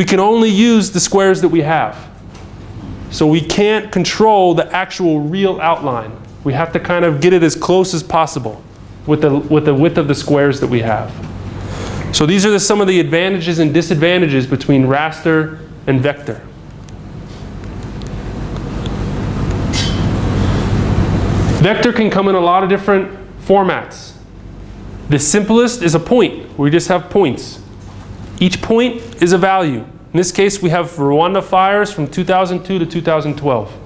we can only use the squares that we have. So we can't control the actual real outline. We have to kind of get it as close as possible with the, with the width of the squares that we have. So these are the, some of the advantages and disadvantages between raster and vector. Vector can come in a lot of different formats. The simplest is a point. We just have points. Each point is a value. In this case, we have Rwanda fires from 2002 to 2012.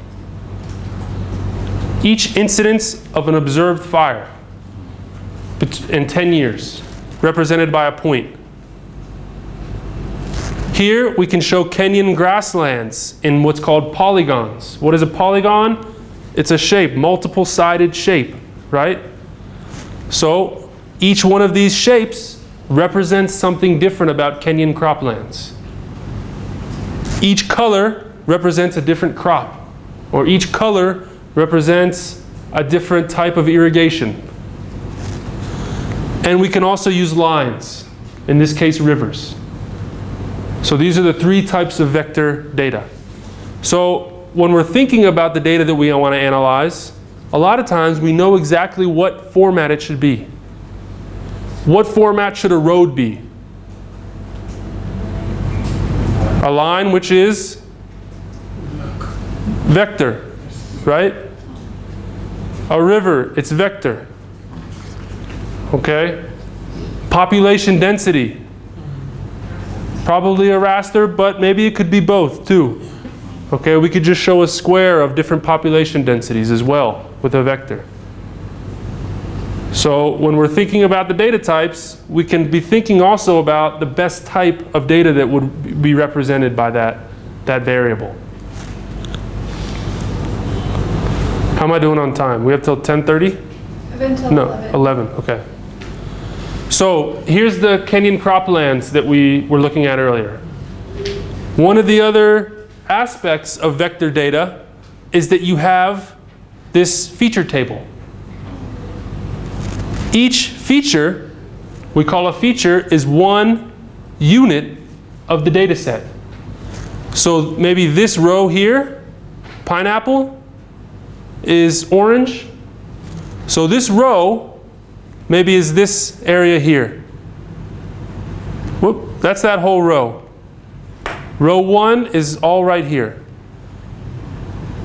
Each incidence of an observed fire in 10 years, represented by a point. Here we can show Kenyan grasslands in what's called polygons. What is a polygon? It's a shape, multiple sided shape, right? So each one of these shapes represents something different about Kenyan croplands. Each color represents a different crop, or each color represents a different type of irrigation. And we can also use lines, in this case rivers. So these are the three types of vector data. So when we're thinking about the data that we want to analyze, a lot of times we know exactly what format it should be. What format should a road be? A line which is vector, right? A river, it's vector. Okay? Population density. Probably a raster, but maybe it could be both too. Okay, we could just show a square of different population densities as well with a vector. So when we're thinking about the data types, we can be thinking also about the best type of data that would be represented by that, that variable. How am I doing on time? We have till 10.30? no, 11. 11, okay. So here's the Kenyan croplands that we were looking at earlier. One of the other aspects of vector data is that you have this feature table. Each feature, we call a feature, is one unit of the data set. So maybe this row here, pineapple, is orange. So this row maybe is this area here. Whoop, that's that whole row. Row 1 is all right here.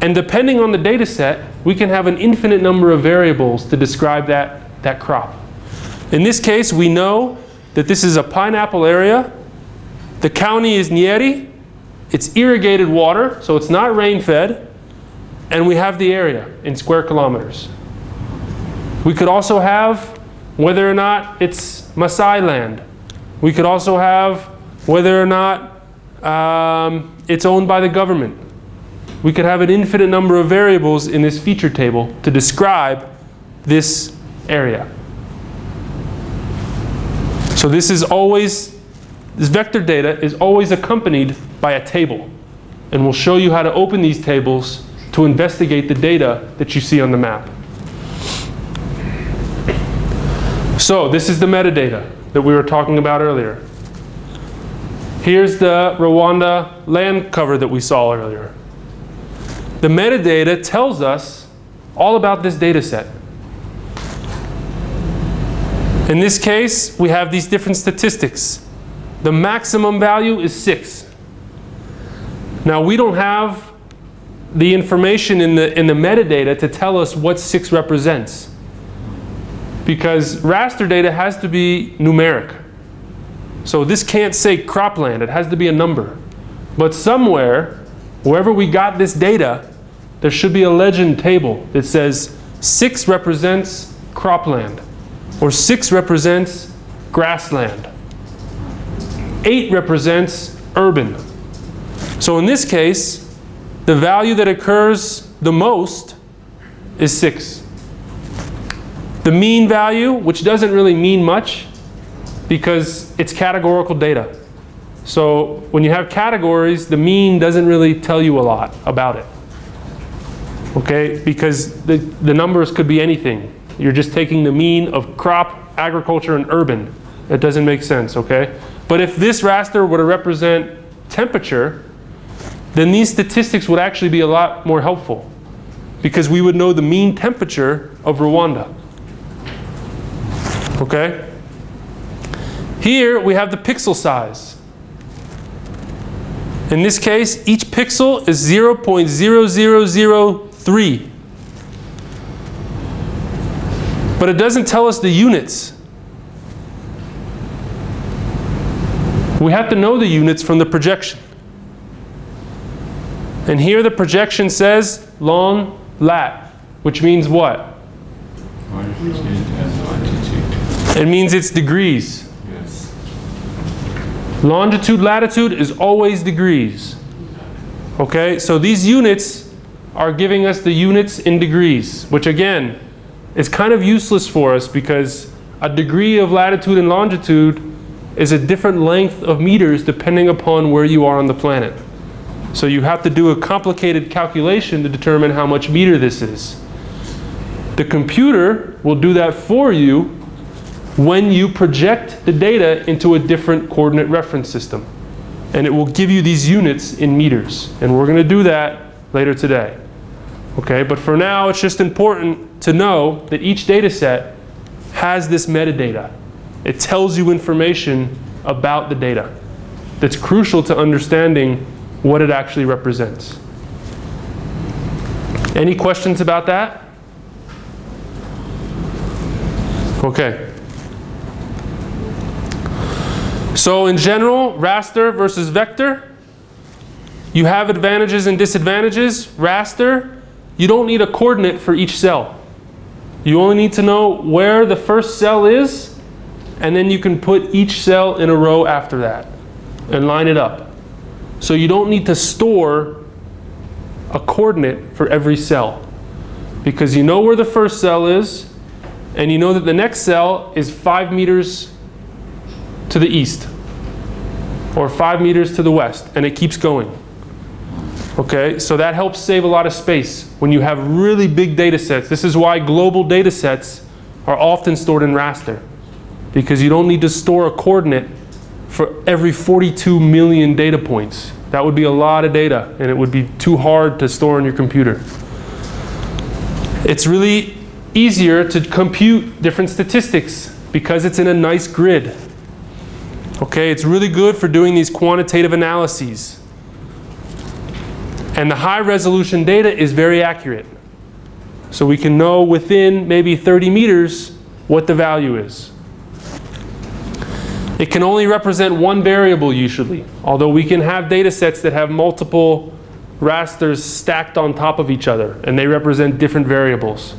And depending on the data set, we can have an infinite number of variables to describe that, that crop. In this case, we know that this is a pineapple area. The county is Nyeri. It's irrigated water, so it's not rain-fed. And we have the area in square kilometers. We could also have whether or not it's Maasai land. We could also have whether or not um, it's owned by the government. We could have an infinite number of variables in this feature table to describe this area. So this is always, this vector data is always accompanied by a table. And we'll show you how to open these tables to investigate the data that you see on the map. So this is the metadata that we were talking about earlier. Here's the Rwanda land cover that we saw earlier. The metadata tells us all about this data set. In this case, we have these different statistics. The maximum value is 6. Now, we don't have the information in the, in the metadata to tell us what 6 represents. Because raster data has to be numeric. So this can't say cropland, it has to be a number. But somewhere, wherever we got this data, there should be a legend table that says 6 represents cropland, or 6 represents grassland. 8 represents urban. So in this case, the value that occurs the most is 6. The mean value, which doesn't really mean much, because it's categorical data. So when you have categories, the mean doesn't really tell you a lot about it. Okay, because the, the numbers could be anything. You're just taking the mean of crop, agriculture, and urban. It doesn't make sense, okay? But if this raster were to represent temperature, then these statistics would actually be a lot more helpful because we would know the mean temperature of Rwanda. Okay? Here we have the pixel size. In this case, each pixel is 0.0003. But it doesn't tell us the units. We have to know the units from the projection. And here the projection says long lat, which means what? It means it's degrees. Yes. Longitude, latitude is always degrees. Okay, so these units are giving us the units in degrees, which again is kind of useless for us because a degree of latitude and longitude is a different length of meters depending upon where you are on the planet. So you have to do a complicated calculation to determine how much meter this is. The computer will do that for you when you project the data into a different coordinate reference system. And it will give you these units in meters. And we're going to do that later today. Okay, but for now it's just important to know that each data set has this metadata. It tells you information about the data that's crucial to understanding what it actually represents. Any questions about that? Okay. So in general, raster versus vector, you have advantages and disadvantages. Raster, you don't need a coordinate for each cell. You only need to know where the first cell is, and then you can put each cell in a row after that and line it up. So you don't need to store a coordinate for every cell because you know where the first cell is and you know that the next cell is five meters to the east or five meters to the west and it keeps going. Okay, so that helps save a lot of space when you have really big data sets. This is why global data sets are often stored in raster because you don't need to store a coordinate for every 42 million data points. That would be a lot of data and it would be too hard to store on your computer. It's really easier to compute different statistics because it's in a nice grid. Okay, it's really good for doing these quantitative analyses. And the high resolution data is very accurate. So we can know within maybe 30 meters what the value is. It can only represent one variable usually, although we can have data sets that have multiple rasters stacked on top of each other and they represent different variables.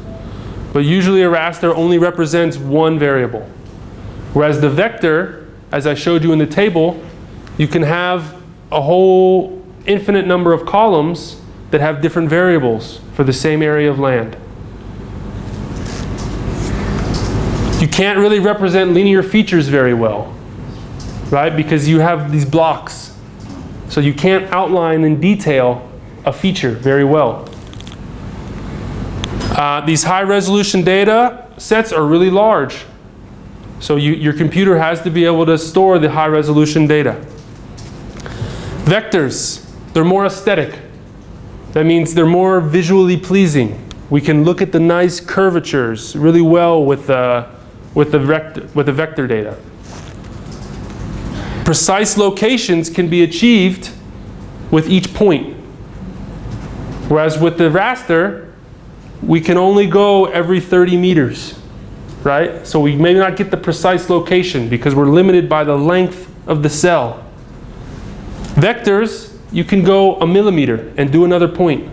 But usually a raster only represents one variable. Whereas the vector, as I showed you in the table, you can have a whole infinite number of columns that have different variables for the same area of land. You can't really represent linear features very well right? Because you have these blocks. So you can't outline in detail a feature very well. Uh, these high resolution data sets are really large. So you, your computer has to be able to store the high resolution data. Vectors, they're more aesthetic. That means they're more visually pleasing. We can look at the nice curvatures really well with, uh, with, the, vector, with the vector data precise locations can be achieved with each point. Whereas with the raster, we can only go every 30 meters, right? So we may not get the precise location because we're limited by the length of the cell. Vectors, you can go a millimeter and do another point.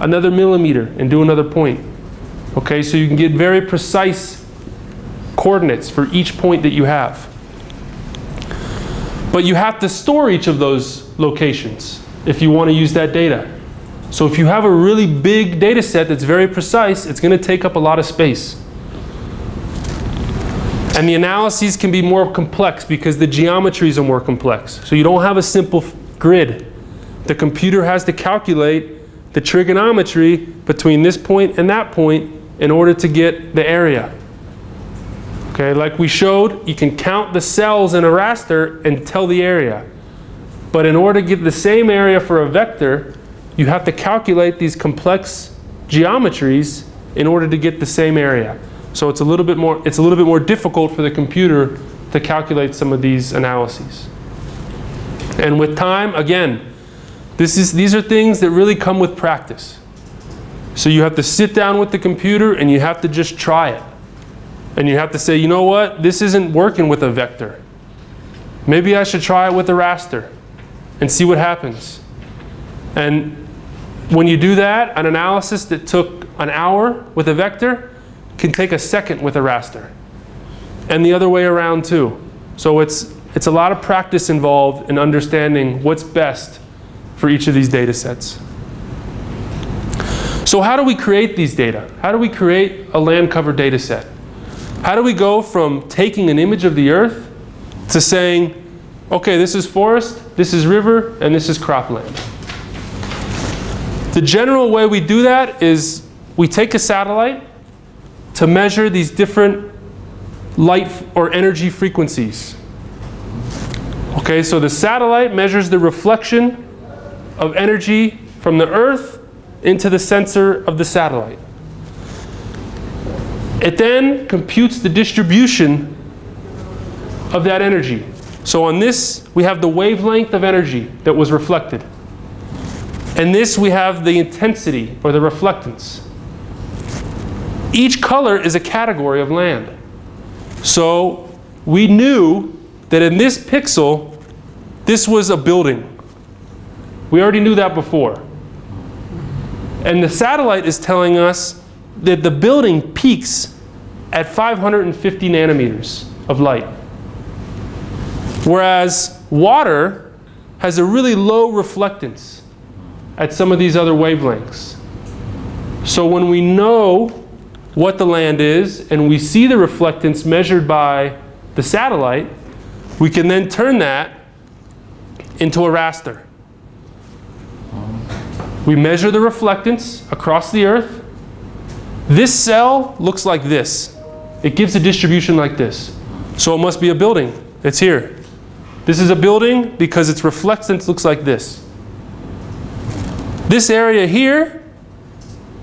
Another millimeter and do another point. Okay, so you can get very precise coordinates for each point that you have. But you have to store each of those locations if you want to use that data. So if you have a really big data set that's very precise, it's going to take up a lot of space. And the analyses can be more complex because the geometries are more complex. So you don't have a simple grid. The computer has to calculate the trigonometry between this point and that point in order to get the area. Okay, like we showed, you can count the cells in a raster and tell the area. But in order to get the same area for a vector, you have to calculate these complex geometries in order to get the same area. So it's a little bit more, it's a little bit more difficult for the computer to calculate some of these analyses. And with time, again, this is, these are things that really come with practice. So you have to sit down with the computer and you have to just try it. And you have to say, you know what, this isn't working with a vector. Maybe I should try it with a raster and see what happens. And when you do that, an analysis that took an hour with a vector can take a second with a raster. And the other way around too. So it's, it's a lot of practice involved in understanding what's best for each of these data sets. So how do we create these data? How do we create a land cover data set? How do we go from taking an image of the earth to saying, okay, this is forest, this is river, and this is cropland? The general way we do that is we take a satellite to measure these different light or energy frequencies. Okay, so the satellite measures the reflection of energy from the Earth into the sensor of the satellite. It then computes the distribution of that energy. So on this, we have the wavelength of energy that was reflected. And this, we have the intensity or the reflectance. Each color is a category of land. So we knew that in this pixel, this was a building. We already knew that before. And the satellite is telling us that the building peaks at 550 nanometers of light. Whereas water has a really low reflectance at some of these other wavelengths. So when we know what the land is and we see the reflectance measured by the satellite, we can then turn that into a raster. We measure the reflectance across the earth. This cell looks like this. It gives a distribution like this. So it must be a building. It's here. This is a building because its reflectance looks like this. This area here,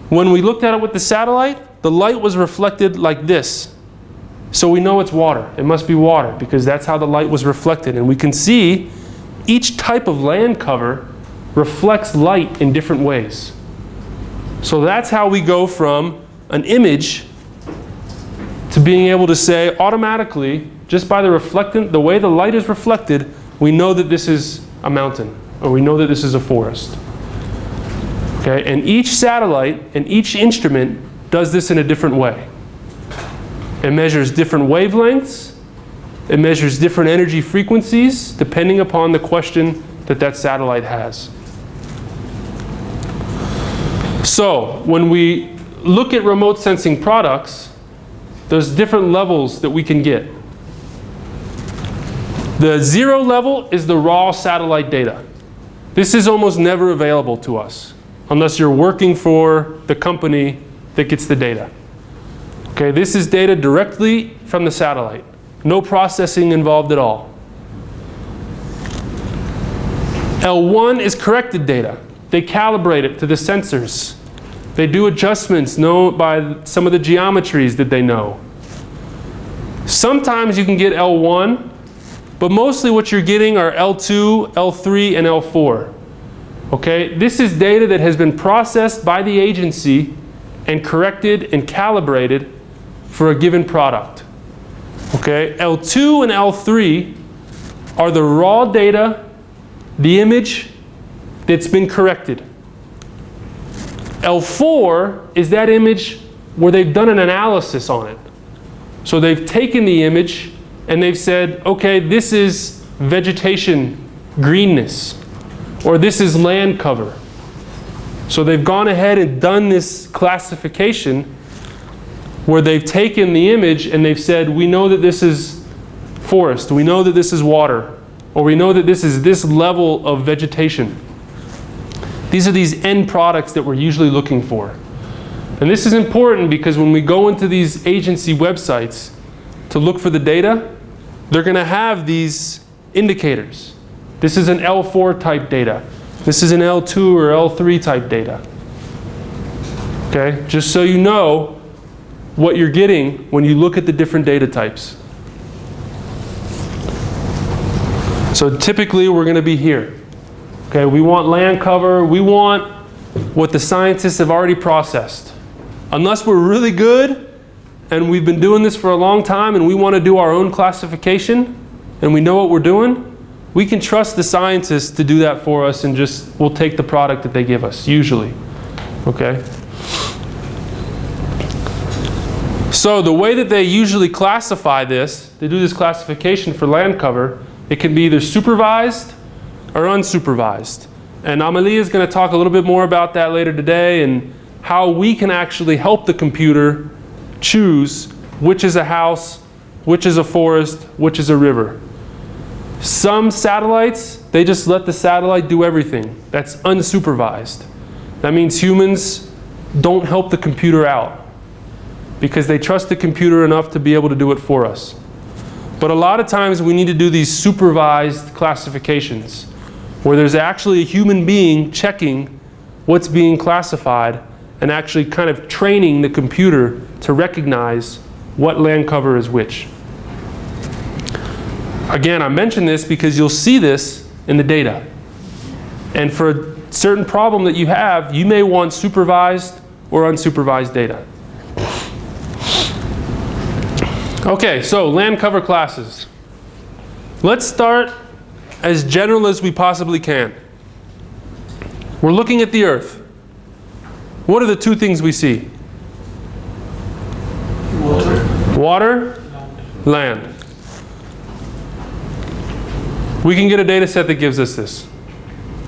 when we looked at it with the satellite, the light was reflected like this. So we know it's water. It must be water because that's how the light was reflected. And we can see each type of land cover reflects light in different ways. So that's how we go from an image to being able to say automatically, just by the reflectant, the way the light is reflected, we know that this is a mountain or we know that this is a forest. Okay, and each satellite and each instrument does this in a different way. It measures different wavelengths. It measures different energy frequencies depending upon the question that that satellite has. So when we look at remote sensing products, there's different levels that we can get. The zero level is the raw satellite data. This is almost never available to us unless you're working for the company that gets the data. Okay, this is data directly from the satellite. No processing involved at all. L1 is corrected data. They calibrate it to the sensors. They do adjustments known by some of the geometries that they know. Sometimes you can get L1, but mostly what you're getting are L2, L3, and L4. Okay, this is data that has been processed by the agency and corrected and calibrated for a given product. Okay, L2 and L3 are the raw data, the image that's been corrected. L4 is that image where they've done an analysis on it. So they've taken the image and they've said, okay, this is vegetation greenness, or this is land cover. So they've gone ahead and done this classification where they've taken the image and they've said, we know that this is forest, we know that this is water, or we know that this is this level of vegetation. These are these end products that we're usually looking for. And this is important because when we go into these agency websites to look for the data, they're going to have these indicators This is an L4 type data. This is an L2 or L3 type data. Okay, just so you know what you're getting when you look at the different data types. So typically we're going to be here. Okay, we want land cover, we want what the scientists have already processed. Unless we're really good and we've been doing this for a long time and we want to do our own classification and we know what we're doing, we can trust the scientists to do that for us and just we'll take the product that they give us, usually. Okay? So the way that they usually classify this, they do this classification for land cover, it can be either supervised or unsupervised. And Amelie is going to talk a little bit more about that later today and how we can actually help the computer choose which is a house, which is a forest, which is a river. Some satellites, they just let the satellite do everything. That's unsupervised. That means humans don't help the computer out because they trust the computer enough to be able to do it for us. But a lot of times we need to do these supervised classifications where there's actually a human being checking what's being classified and actually kind of training the computer to recognize what land cover is which. Again, I mention this because you'll see this in the data. And for a certain problem that you have, you may want supervised or unsupervised data. Okay, so land cover classes. Let's start as general as we possibly can. We're looking at the earth. What are the two things we see? Water. Water, land. We can get a data set that gives us this.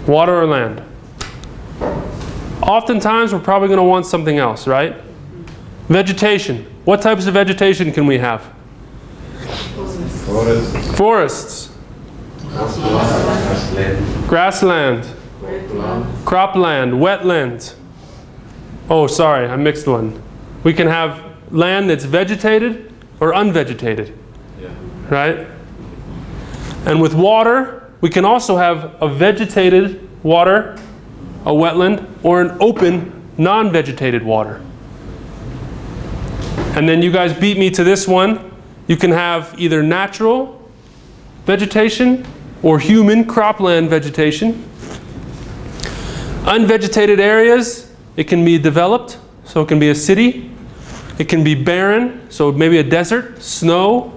Water or land. Oftentimes we're probably going to want something else, right? Vegetation. What types of vegetation can we have? Forest, Forests, grassland, grassland, cropland, wetland. Oh, sorry, I mixed one. We can have land that's vegetated or unvegetated, yeah. right? And with water, we can also have a vegetated water, a wetland, or an open, non-vegetated water. And then you guys beat me to this one. You can have either natural vegetation or human cropland vegetation. Unvegetated areas, it can be developed, so it can be a city. It can be barren, so maybe a desert, snow.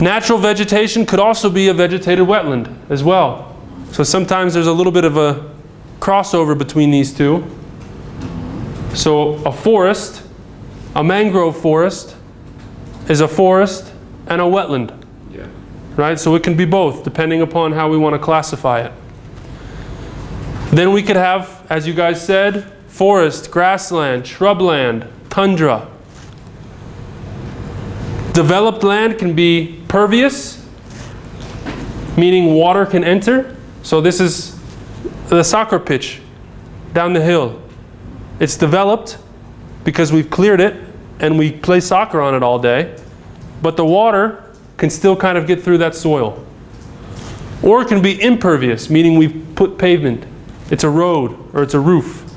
Natural vegetation could also be a vegetated wetland as well. So sometimes there's a little bit of a crossover between these two. So a forest, a mangrove forest, is a forest and a wetland, Yeah. right? So it can be both, depending upon how we want to classify it. Then we could have, as you guys said, forest, grassland, shrubland, tundra. Developed land can be pervious, meaning water can enter. So this is the soccer pitch down the hill. It's developed because we've cleared it and we play soccer on it all day. But the water can still kind of get through that soil. Or it can be impervious, meaning we've put pavement. It's a road or it's a roof.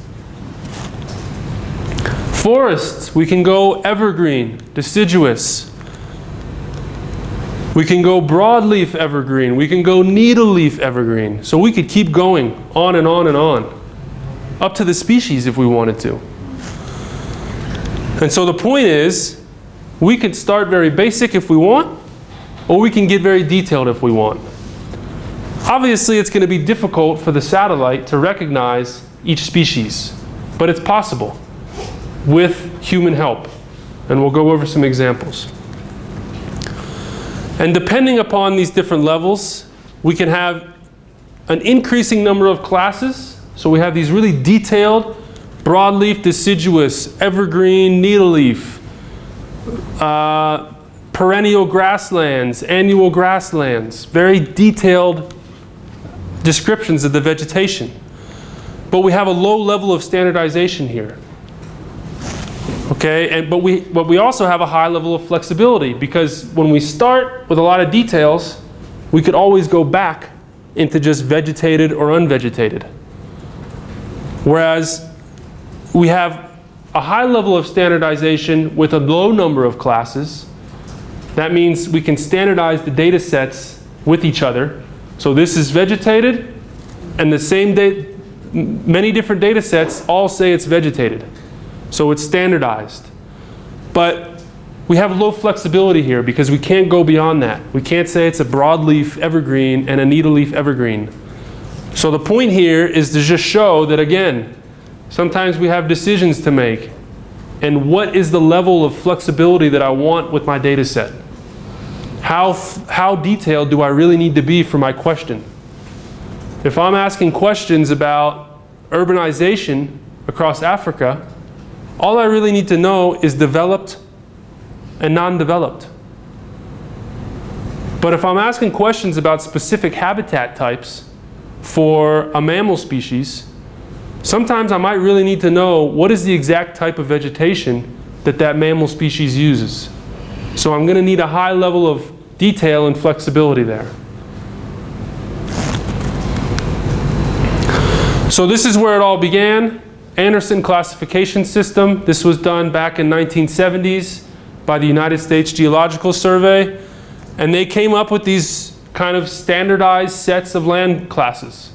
Forests, we can go evergreen, deciduous. We can go broadleaf evergreen. We can go needleleaf evergreen. So we could keep going on and on and on. Up to the species if we wanted to. And so the point is, we can start very basic if we want, or we can get very detailed if we want. Obviously, it's going to be difficult for the satellite to recognize each species, but it's possible with human help. And we'll go over some examples. And depending upon these different levels, we can have an increasing number of classes. So we have these really detailed broadleaf, deciduous, evergreen, needleleaf, uh, perennial grasslands, annual grasslands, very detailed descriptions of the vegetation. But we have a low level of standardization here. Okay, and, but, we, but we also have a high level of flexibility because when we start with a lot of details, we could always go back into just vegetated or unvegetated. Whereas we have a high level of standardization with a low number of classes. That means we can standardize the data sets with each other. So this is vegetated, and the same data, many different data sets all say it's vegetated. So it's standardized. But we have low flexibility here because we can't go beyond that. We can't say it's a broadleaf evergreen and a needle leaf evergreen. So the point here is to just show that again, sometimes we have decisions to make. And what is the level of flexibility that I want with my data set? How, how detailed do I really need to be for my question? If I'm asking questions about urbanization across Africa, all I really need to know is developed and non-developed. But if I'm asking questions about specific habitat types for a mammal species, sometimes I might really need to know what is the exact type of vegetation that that mammal species uses. So I'm going to need a high level of detail and flexibility there. So this is where it all began. Anderson classification system. This was done back in 1970s by the United States Geological Survey. And they came up with these kind of standardized sets of land classes.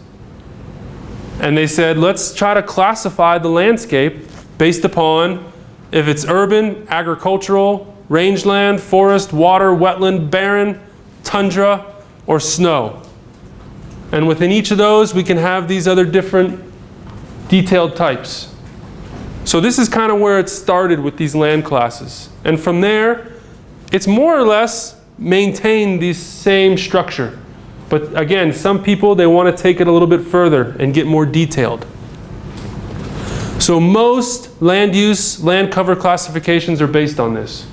And they said, let's try to classify the landscape based upon if it's urban, agricultural, rangeland, forest, water, wetland, barren, tundra, or snow. And within each of those, we can have these other different detailed types. So this is kind of where it started with these land classes. And from there, it's more or less maintained the same structure. But again, some people, they want to take it a little bit further and get more detailed. So most land use, land cover classifications are based on this.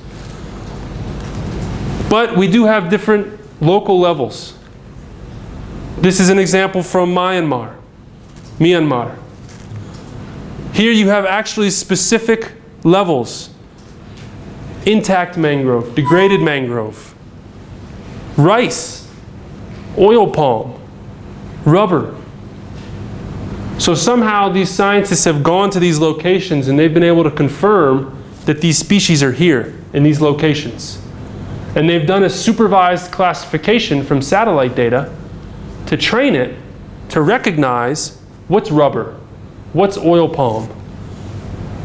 But we do have different local levels. This is an example from Myanmar, Myanmar. Here you have actually specific levels. Intact mangrove, degraded mangrove, rice, oil palm, rubber. So somehow these scientists have gone to these locations and they've been able to confirm that these species are here in these locations. And they've done a supervised classification from satellite data to train it to recognize what's rubber, What's oil palm?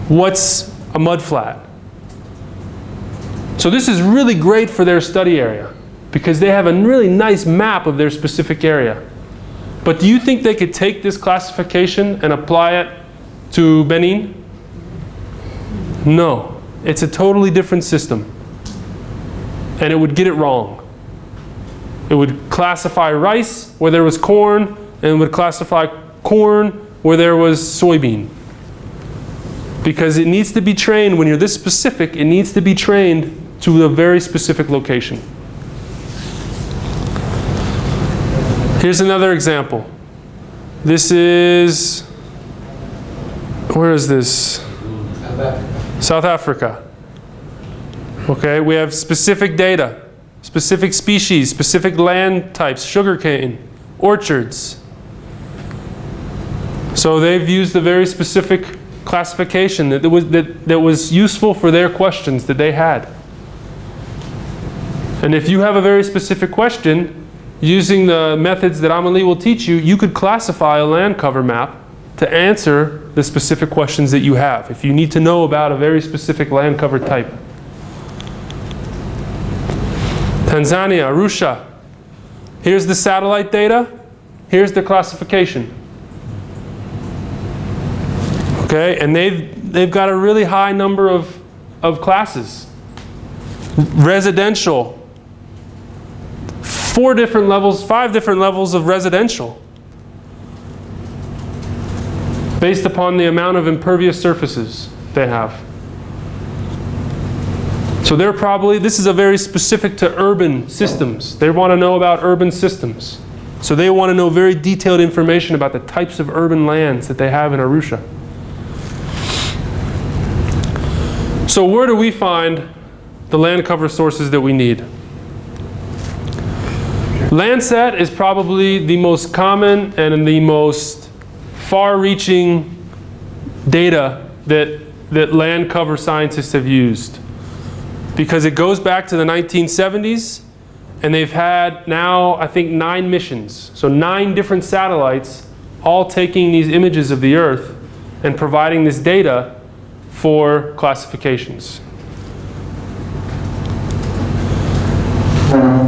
What's a mudflat? So this is really great for their study area because they have a really nice map of their specific area. But do you think they could take this classification and apply it to Benin? No. It's a totally different system. And it would get it wrong. It would classify rice where there was corn, and would classify corn where there was soybean. Because it needs to be trained, when you're this specific, it needs to be trained to a very specific location. Here's another example. This is, where is this? South Africa. Okay, we have specific data, specific species, specific land types, sugarcane, orchards, so they've used a very specific classification that was, that, that was useful for their questions that they had. And if you have a very specific question, using the methods that Amelie will teach you, you could classify a land cover map to answer the specific questions that you have. If you need to know about a very specific land cover type. Tanzania, Arusha. Here's the satellite data. Here's the classification. Okay, and they've, they've got a really high number of, of classes. Residential, four different levels, five different levels of residential based upon the amount of impervious surfaces they have. So they're probably, this is a very specific to urban systems. They want to know about urban systems. So they want to know very detailed information about the types of urban lands that they have in Arusha. So where do we find the land cover sources that we need? Landsat is probably the most common and the most far-reaching data that, that land cover scientists have used. Because it goes back to the 1970s and they've had now, I think, nine missions. So nine different satellites all taking these images of the Earth and providing this data for classifications.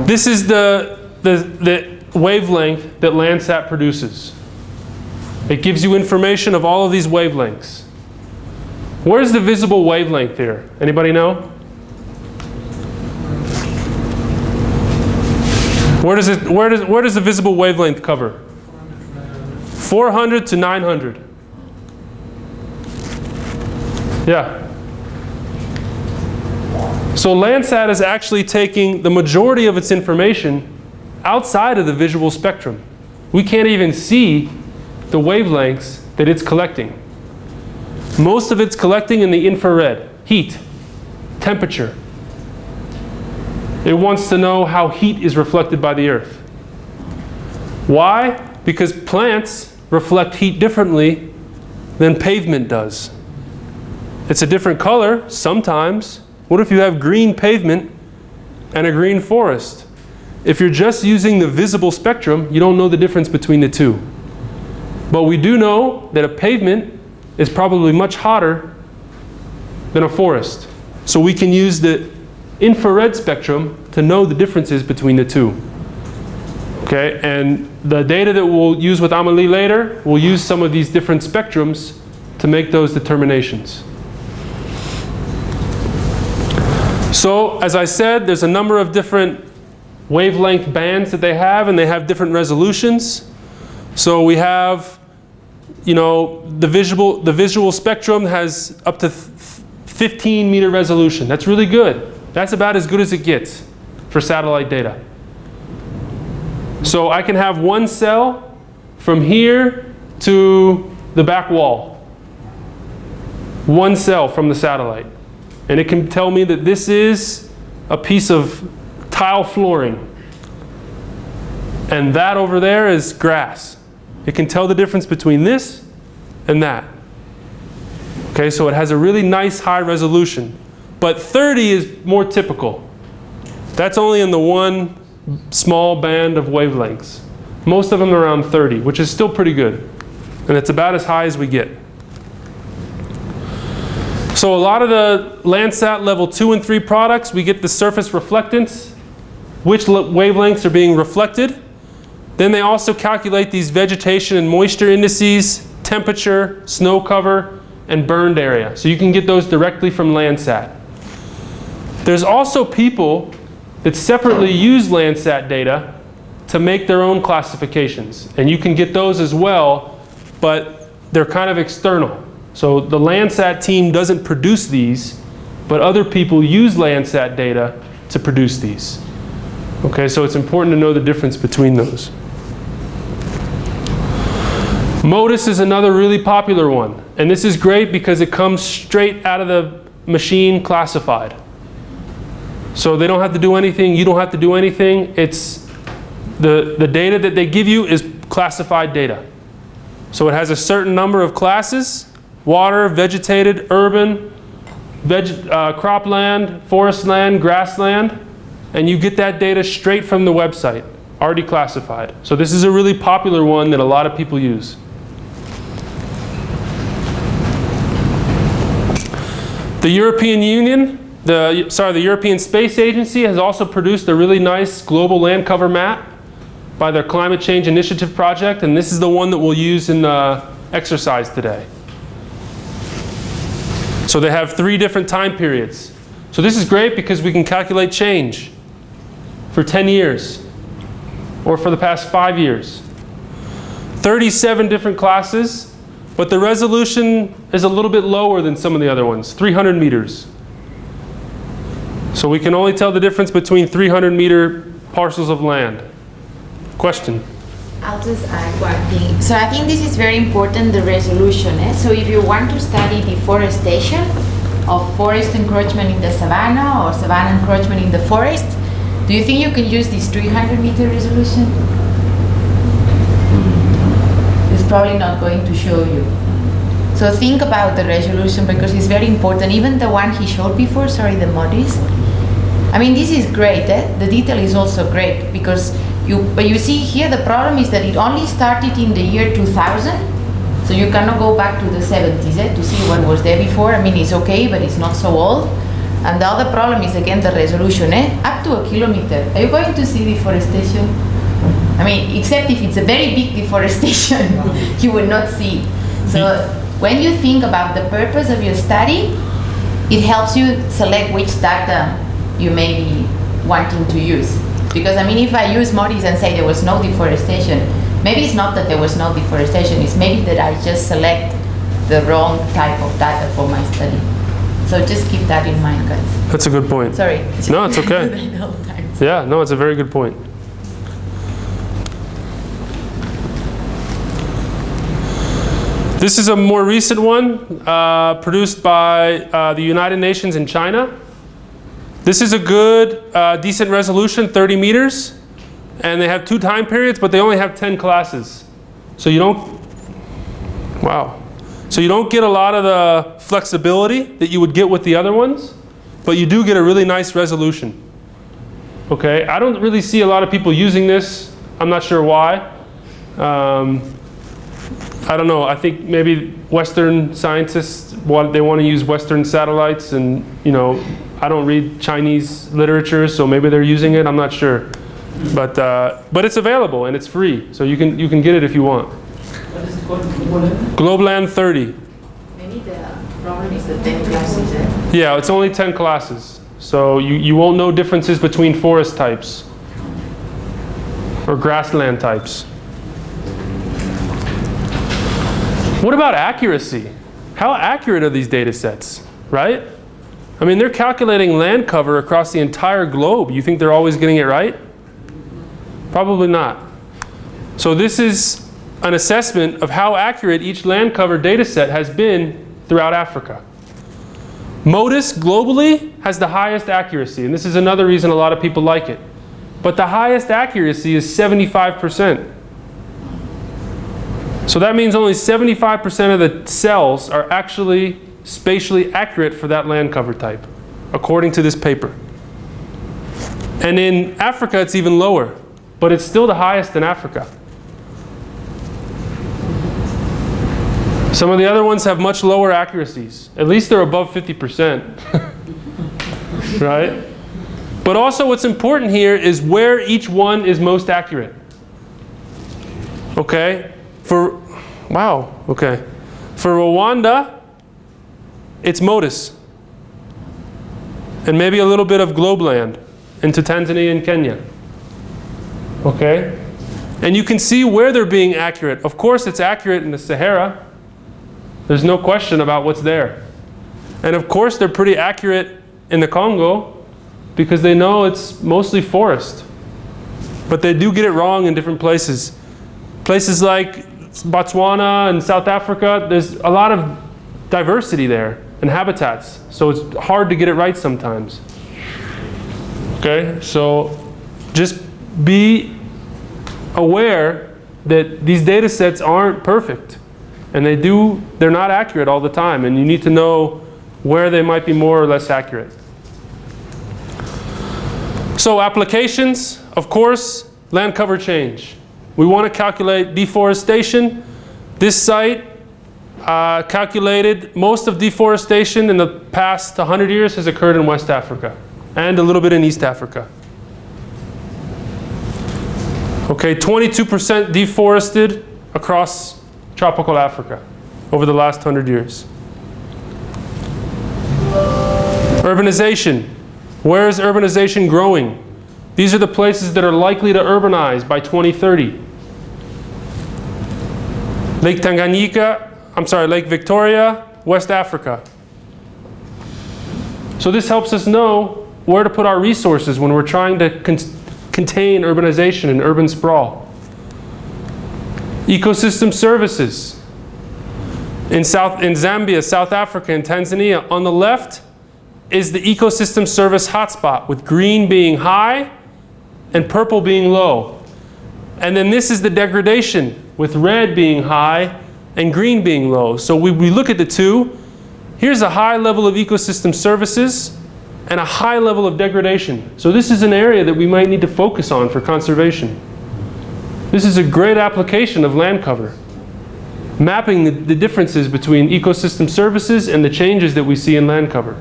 This is the, the, the wavelength that Landsat produces. It gives you information of all of these wavelengths. Where's the visible wavelength here? Anybody know? Where does, it, where, does, where does the visible wavelength cover? 400 to 900. Yeah. So Landsat is actually taking the majority of its information outside of the visual spectrum. We can't even see the wavelengths that it's collecting. Most of it's collecting in the infrared, heat, temperature. It wants to know how heat is reflected by the earth. Why? Because plants reflect heat differently than pavement does. It's a different color sometimes. What if you have green pavement and a green forest? If you're just using the visible spectrum, you don't know the difference between the two. But we do know that a pavement is probably much hotter than a forest. So we can use the infrared spectrum to know the differences between the two. Okay, and the data that we'll use with Amelie later, we'll use some of these different spectrums to make those determinations. So, as I said, there's a number of different wavelength bands that they have, and they have different resolutions. So we have, you know, the visual, the visual spectrum has up to 15 meter resolution. That's really good. That's about as good as it gets for satellite data. So I can have one cell from here to the back wall. One cell from the satellite. And it can tell me that this is a piece of tile flooring. And that over there is grass. It can tell the difference between this and that. Okay, so it has a really nice high resolution. But 30 is more typical. That's only in the one small band of wavelengths. Most of them are around 30, which is still pretty good. And it's about as high as we get. So a lot of the Landsat level 2 and 3 products, we get the surface reflectance, which wavelengths are being reflected. Then they also calculate these vegetation and moisture indices, temperature, snow cover, and burned area. So you can get those directly from Landsat. There's also people that separately use Landsat data to make their own classifications. And you can get those as well, but they're kind of external. So the Landsat team doesn't produce these, but other people use Landsat data to produce these. Okay, so it's important to know the difference between those. MODIS is another really popular one. And this is great because it comes straight out of the machine classified. So they don't have to do anything, you don't have to do anything. It's the, the data that they give you is classified data. So it has a certain number of classes water, vegetated, urban, veg, uh, cropland, forest land, grassland, and you get that data straight from the website, already classified. So this is a really popular one that a lot of people use. The European Union, the, sorry, the European Space Agency has also produced a really nice global land cover map by their Climate Change Initiative project, and this is the one that we'll use in the exercise today. So they have three different time periods. So this is great because we can calculate change for 10 years or for the past five years. 37 different classes, but the resolution is a little bit lower than some of the other ones, 300 meters. So we can only tell the difference between 300 meter parcels of land. Question? I'll just add one thing. So I think this is very important, the resolution. Eh? So if you want to study deforestation, of forest encroachment in the savanna or savanna encroachment in the forest, do you think you can use this 300 meter resolution? It's probably not going to show you. So think about the resolution because it's very important. Even the one he showed before, sorry, the MODIS. I mean, this is great. Eh? The detail is also great because you, but you see here the problem is that it only started in the year 2000. So you cannot go back to the 70s eh, to see what was there before. I mean, it's okay, but it's not so old. And the other problem is again the resolution, eh? Up to a kilometer. Are you going to see deforestation? I mean, except if it's a very big deforestation, you will not see. So when you think about the purpose of your study, it helps you select which data you may be wanting to use. Because I mean, if I use MODIS and say there was no deforestation, maybe it's not that there was no deforestation, it's maybe that I just select the wrong type of data for my study. So just keep that in mind, guys. That's a good point. Sorry. No, it's okay. I know times. Yeah, no, it's a very good point. This is a more recent one uh, produced by uh, the United Nations in China. This is a good, uh, decent resolution, 30 meters. And they have two time periods, but they only have 10 classes. So you don't, wow. So you don't get a lot of the flexibility that you would get with the other ones, but you do get a really nice resolution. Okay, I don't really see a lot of people using this. I'm not sure why. Um, I don't know. I think maybe Western scientists want they want to use Western satellites, and you know, I don't read Chinese literature, so maybe they're using it. I'm not sure, but uh, but it's available and it's free, so you can you can get it if you want. What is it called? Global Globeland 30. Maybe the problem is the 10 classes. eh? Yeah, it's only 10 classes, so you you won't know differences between forest types or grassland types. What about accuracy? How accurate are these data sets, right? I mean, they're calculating land cover across the entire globe. You think they're always getting it right? Probably not. So this is an assessment of how accurate each land cover data set has been throughout Africa. MODIS globally has the highest accuracy, and this is another reason a lot of people like it. But the highest accuracy is 75%. So that means only 75% of the cells are actually spatially accurate for that land cover type, according to this paper. And in Africa, it's even lower, but it's still the highest in Africa. Some of the other ones have much lower accuracies. At least they're above 50%. right? But also what's important here is where each one is most accurate. Okay? For, wow, okay. For Rwanda, it's MODIS. And maybe a little bit of Globeland into Tanzania and Kenya. Okay? And you can see where they're being accurate. Of course, it's accurate in the Sahara. There's no question about what's there. And of course, they're pretty accurate in the Congo because they know it's mostly forest. But they do get it wrong in different places. Places like Botswana and South Africa, there's a lot of diversity there and habitats. So it's hard to get it right sometimes. Okay, so just be aware that these data sets aren't perfect. And they do, they're not accurate all the time. And you need to know where they might be more or less accurate. So applications, of course, land cover change. We want to calculate deforestation. This site uh, calculated most of deforestation in the past 100 years has occurred in West Africa and a little bit in East Africa. Okay, 22% deforested across tropical Africa over the last 100 years. Urbanization. Where is urbanization growing? These are the places that are likely to urbanize by 2030. Lake Tanganyika, I'm sorry, Lake Victoria, West Africa. So this helps us know where to put our resources when we're trying to con contain urbanization and urban sprawl. Ecosystem services. In, South, in Zambia, South Africa, and Tanzania, on the left, is the ecosystem service hotspot, with green being high and purple being low. And then this is the degradation, with red being high and green being low. So we, we look at the two. Here's a high level of ecosystem services and a high level of degradation. So this is an area that we might need to focus on for conservation. This is a great application of land cover. Mapping the, the differences between ecosystem services and the changes that we see in land cover.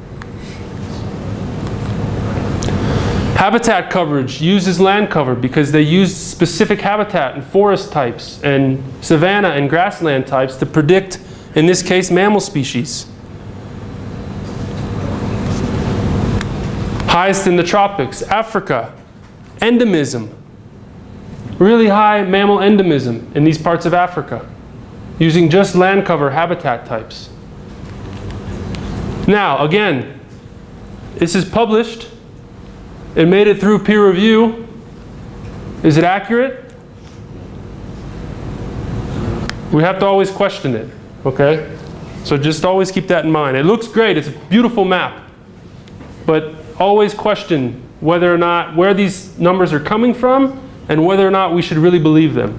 Habitat coverage uses land cover because they use specific habitat and forest types and savanna and grassland types to predict, in this case, mammal species. Highest in the tropics, Africa, endemism. Really high mammal endemism in these parts of Africa, using just land cover habitat types. Now, again, this is published. It made it through peer review. Is it accurate? We have to always question it, okay? So just always keep that in mind. It looks great, it's a beautiful map. But always question whether or not, where these numbers are coming from and whether or not we should really believe them.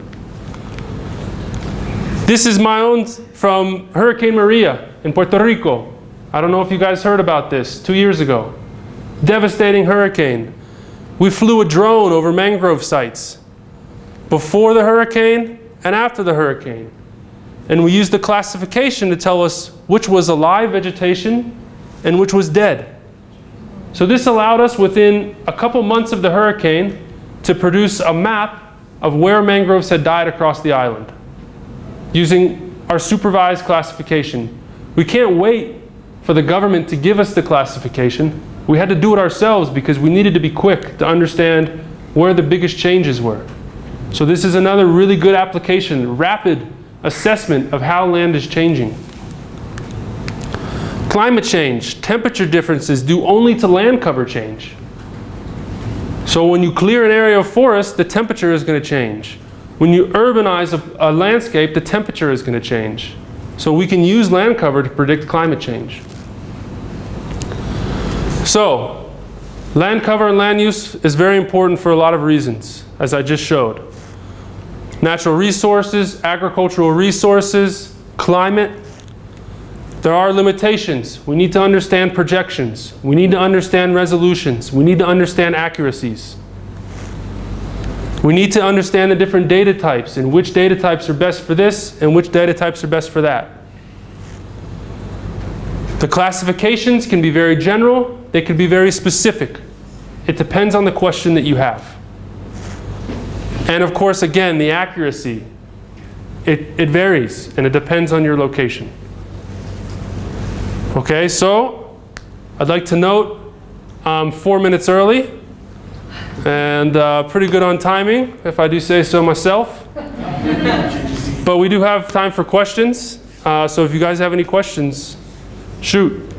This is my own from Hurricane Maria in Puerto Rico. I don't know if you guys heard about this two years ago. Devastating hurricane. We flew a drone over mangrove sites before the hurricane and after the hurricane. And we used the classification to tell us which was alive vegetation and which was dead. So this allowed us within a couple months of the hurricane to produce a map of where mangroves had died across the island using our supervised classification. We can't wait for the government to give us the classification. We had to do it ourselves because we needed to be quick to understand where the biggest changes were. So this is another really good application, rapid assessment of how land is changing. Climate change, temperature differences due only to land cover change. So when you clear an area of forest, the temperature is going to change. When you urbanize a, a landscape, the temperature is going to change. So we can use land cover to predict climate change. So, land cover and land use is very important for a lot of reasons, as I just showed. Natural resources, agricultural resources, climate. There are limitations. We need to understand projections. We need to understand resolutions. We need to understand accuracies. We need to understand the different data types and which data types are best for this and which data types are best for that. The classifications can be very general, they could be very specific. It depends on the question that you have. And of course, again, the accuracy, it, it varies and it depends on your location. Okay, so I'd like to note um, four minutes early and uh, pretty good on timing, if I do say so myself. but we do have time for questions. Uh, so if you guys have any questions, shoot.